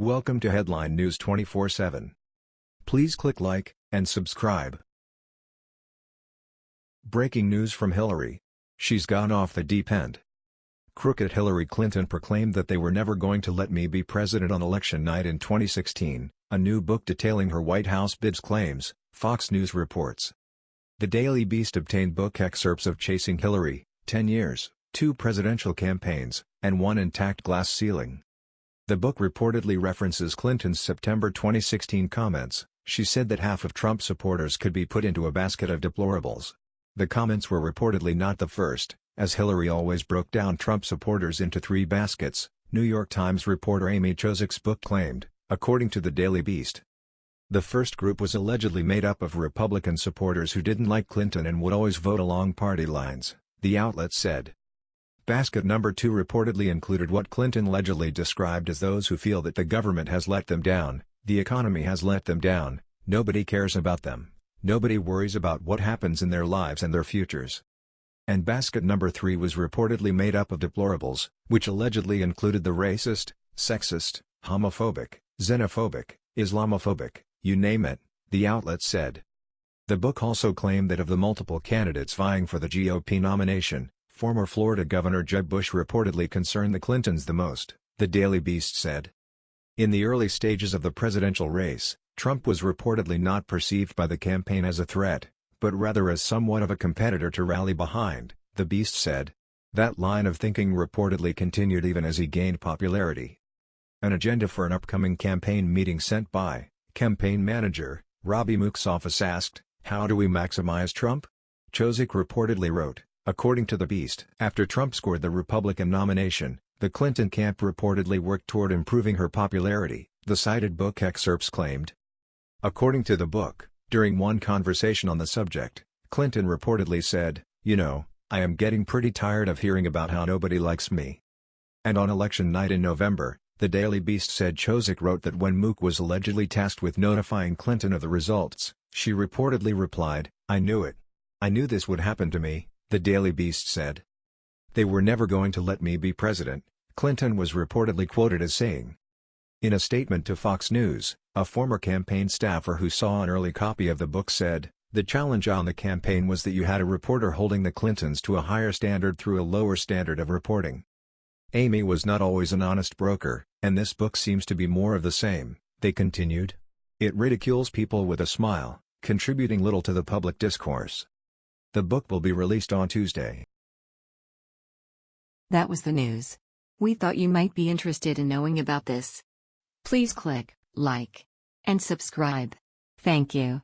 Welcome to Headline News 24/7. Please click like and subscribe. Breaking news from Hillary. She's gone off the deep end. Crooked Hillary Clinton proclaimed that they were never going to let me be president on election night in 2016, a new book detailing her White House bids claims, Fox News reports. The Daily Beast obtained book excerpts of Chasing Hillary, 10 years, two presidential campaigns, and one intact glass ceiling. The book reportedly references Clinton's September 2016 comments, she said that half of Trump supporters could be put into a basket of deplorables. The comments were reportedly not the first, as Hillary always broke down Trump supporters into three baskets, New York Times reporter Amy Chozick's book claimed, according to the Daily Beast. The first group was allegedly made up of Republican supporters who didn't like Clinton and would always vote along party lines, the outlet said. Basket number two reportedly included what Clinton allegedly described as those who feel that the government has let them down, the economy has let them down, nobody cares about them, nobody worries about what happens in their lives and their futures. And basket number three was reportedly made up of deplorables, which allegedly included the racist, sexist, homophobic, xenophobic, Islamophobic, you name it, the outlet said. The book also claimed that of the multiple candidates vying for the GOP nomination, Former Florida Governor Jeb Bush reportedly concerned the Clintons the most, the Daily Beast said. In the early stages of the presidential race, Trump was reportedly not perceived by the campaign as a threat, but rather as somewhat of a competitor to rally behind, the Beast said. That line of thinking reportedly continued even as he gained popularity. An agenda for an upcoming campaign meeting sent by, campaign manager, Robby Mook's office asked, How do we maximize Trump? Chozick reportedly wrote, According to The Beast, after Trump scored the Republican nomination, the Clinton camp reportedly worked toward improving her popularity, the cited book excerpts claimed. According to the book, during one conversation on the subject, Clinton reportedly said, You know, I am getting pretty tired of hearing about how nobody likes me. And on election night in November, the Daily Beast said Chozick wrote that when Mook was allegedly tasked with notifying Clinton of the results, she reportedly replied, I knew it. I knew this would happen to me, the Daily Beast said. They were never going to let me be president, Clinton was reportedly quoted as saying. In a statement to Fox News, a former campaign staffer who saw an early copy of the book said, The challenge on the campaign was that you had a reporter holding the Clintons to a higher standard through a lower standard of reporting. Amy was not always an honest broker, and this book seems to be more of the same, they continued. It ridicules people with a smile, contributing little to the public discourse. The book will be released on Tuesday. That was the news. We thought you might be interested in knowing about this. Please click like and subscribe. Thank you.